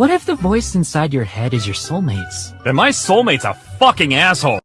What if the voice inside your head is your soulmate's? Then my soulmate's a fucking asshole.